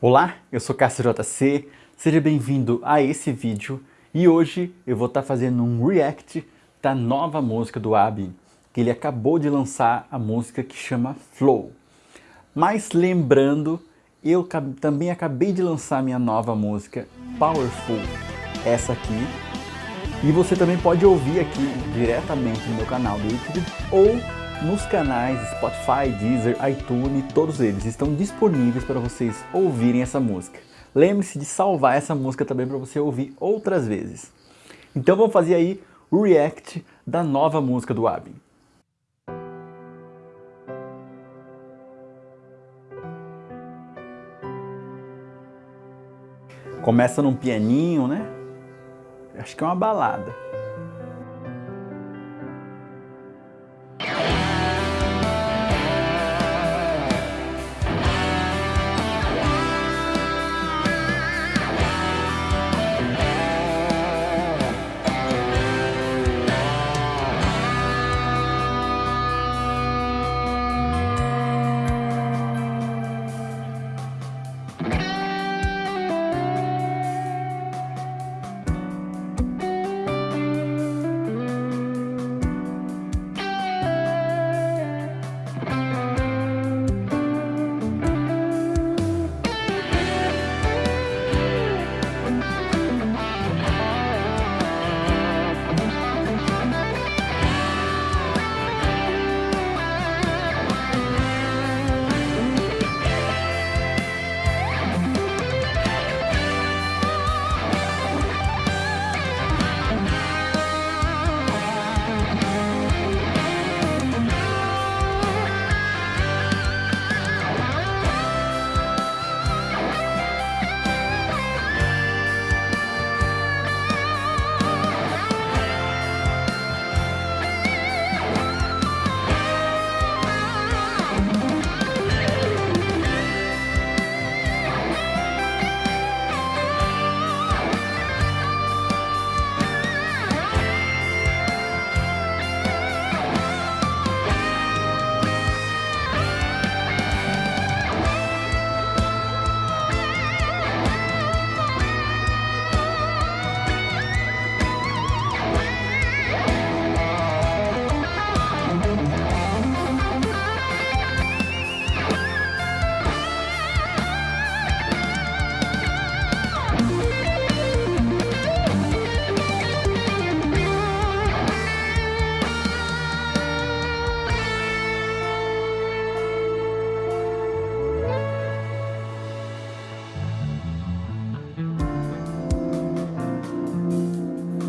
Olá, eu sou Cássio JC, seja bem-vindo a esse vídeo e hoje eu vou estar tá fazendo um react da nova música do Abi, que ele acabou de lançar a música que chama Flow. Mas lembrando, eu também acabei de lançar minha nova música Powerful, essa aqui, e você também pode ouvir aqui diretamente no meu canal do YouTube ou nos canais Spotify, Deezer, iTunes, todos eles estão disponíveis para vocês ouvirem essa música. Lembre-se de salvar essa música também para você ouvir outras vezes. Então vamos fazer aí o react da nova música do Abin. Começa num pianinho, né? Acho que é uma balada.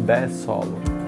Bass solo.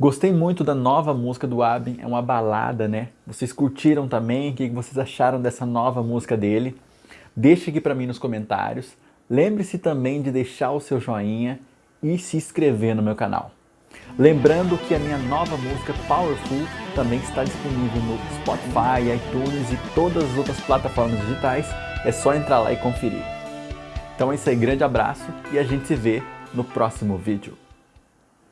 Gostei muito da nova música do Abin, é uma balada, né? Vocês curtiram também? O que vocês acharam dessa nova música dele? Deixe aqui para mim nos comentários. Lembre-se também de deixar o seu joinha e se inscrever no meu canal. Lembrando que a minha nova música Powerful também está disponível no Spotify, iTunes e todas as outras plataformas digitais. É só entrar lá e conferir. Então é isso aí, grande abraço e a gente se vê no próximo vídeo.